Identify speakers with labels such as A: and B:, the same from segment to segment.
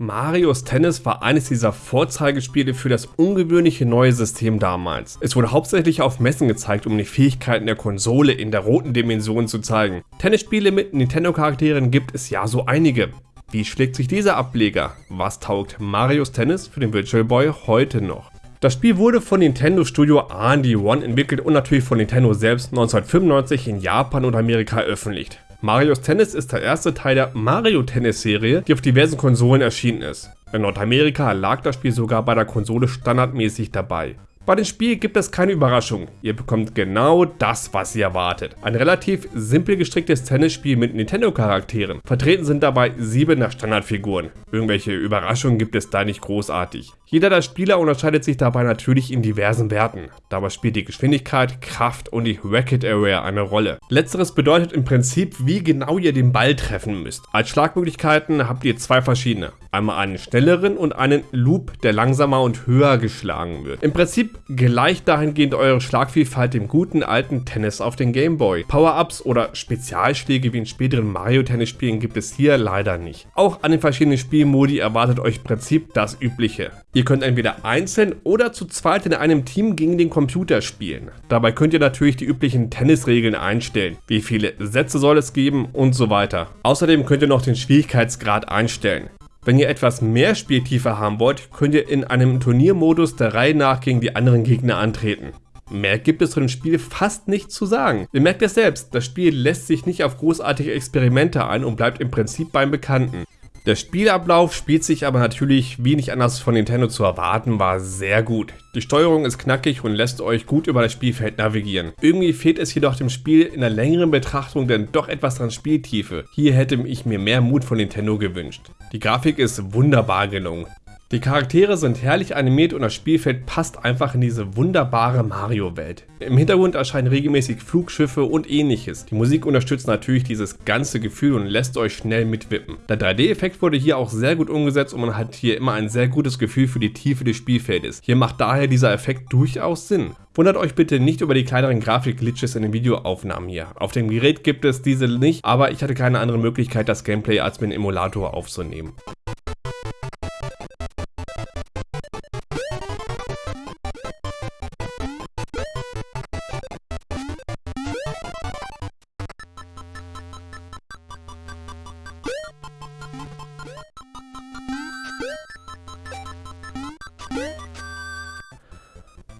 A: Marios Tennis war eines dieser Vorzeigespiele für das ungewöhnliche neue System damals. Es wurde hauptsächlich auf Messen gezeigt, um die Fähigkeiten der Konsole in der roten Dimension zu zeigen. Tennisspiele mit Nintendo-Charakteren gibt es ja so einige. Wie schlägt sich dieser Ableger? Was taugt Marios Tennis für den Virtual Boy heute noch? Das Spiel wurde von Nintendo Studio R&D One entwickelt und natürlich von Nintendo selbst 1995 in Japan und Amerika veröffentlicht. Marios Tennis ist der erste Teil der Mario Tennis Serie, die auf diversen Konsolen erschienen ist. In Nordamerika lag das Spiel sogar bei der Konsole standardmäßig dabei. Bei dem Spiel gibt es keine Überraschung. Ihr bekommt genau das, was ihr erwartet. Ein relativ simpel gestricktes Tennisspiel mit Nintendo-Charakteren. Vertreten sind dabei sieben der Standardfiguren. Irgendwelche Überraschungen gibt es da nicht großartig. Jeder der Spieler unterscheidet sich dabei natürlich in diversen Werten. Dabei spielt die Geschwindigkeit, Kraft und die Racket Area eine Rolle. Letzteres bedeutet im Prinzip, wie genau ihr den Ball treffen müsst. Als Schlagmöglichkeiten habt ihr zwei verschiedene. Einmal einen schnelleren und einen Loop, der langsamer und höher geschlagen wird. Im Prinzip gleicht dahingehend eure Schlagvielfalt dem guten alten Tennis auf den Gameboy. Power-Ups oder Spezialschläge wie in späteren Mario-Tennis-Spielen gibt es hier leider nicht. Auch an den verschiedenen Spielmodi erwartet euch im Prinzip das Übliche. Ihr könnt entweder einzeln oder zu zweit in einem Team gegen den Computer spielen. Dabei könnt ihr natürlich die üblichen Tennisregeln einstellen, wie viele Sätze soll es geben und so weiter. Außerdem könnt ihr noch den Schwierigkeitsgrad einstellen. Wenn ihr etwas mehr Spieltiefe haben wollt, könnt ihr in einem Turniermodus der Reihe nach gegen die anderen Gegner antreten. Mehr gibt es zu dem Spiel fast nicht zu sagen. Ihr merkt es selbst, das Spiel lässt sich nicht auf großartige Experimente ein und bleibt im Prinzip beim Bekannten. Der Spielablauf spielt sich aber natürlich, wie nicht anders von Nintendo zu erwarten war, sehr gut. Die Steuerung ist knackig und lässt euch gut über das Spielfeld navigieren. Irgendwie fehlt es jedoch dem Spiel in der längeren Betrachtung denn doch etwas dran Spieltiefe. Hier hätte ich mir mehr Mut von Nintendo gewünscht. Die Grafik ist wunderbar gelungen. Die Charaktere sind herrlich animiert und das Spielfeld passt einfach in diese wunderbare Mario-Welt. Im Hintergrund erscheinen regelmäßig Flugschiffe und ähnliches. Die Musik unterstützt natürlich dieses ganze Gefühl und lässt euch schnell mitwippen. Der 3D-Effekt wurde hier auch sehr gut umgesetzt und man hat hier immer ein sehr gutes Gefühl für die Tiefe des Spielfeldes. Hier macht daher dieser Effekt durchaus Sinn. Wundert euch bitte nicht über die kleineren Grafik-Glitches in den Videoaufnahmen hier. Auf dem Gerät gibt es diese nicht, aber ich hatte keine andere Möglichkeit, das Gameplay als mit dem Emulator aufzunehmen.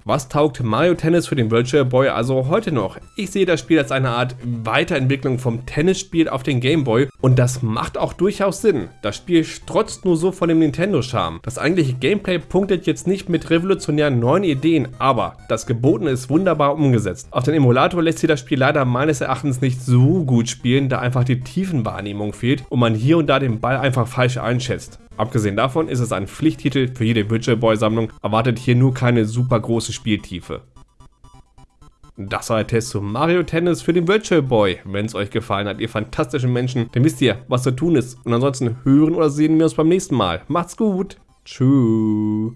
A: Was taugt Mario Tennis für den Virtual Boy also heute noch? Ich sehe das Spiel als eine Art Weiterentwicklung vom Tennisspiel auf den Game Boy und das macht auch durchaus Sinn. Das Spiel strotzt nur so von dem Nintendo-Charme. Das eigentliche Gameplay punktet jetzt nicht mit revolutionären neuen Ideen, aber das Gebotene ist wunderbar umgesetzt. Auf den Emulator lässt sich das Spiel leider meines Erachtens nicht so gut spielen, da einfach die Tiefenwahrnehmung fehlt und man hier und da den Ball einfach falsch einschätzt. Abgesehen davon ist es ein Pflichttitel für jede Virtual Boy Sammlung, erwartet hier nur keine super große Spieltiefe. Das war der Test zu Mario Tennis für den Virtual Boy. Wenn es euch gefallen hat, ihr fantastischen Menschen, dann wisst ihr, was zu tun ist. Und ansonsten hören oder sehen wir uns beim nächsten Mal. Macht's gut. Tschüss.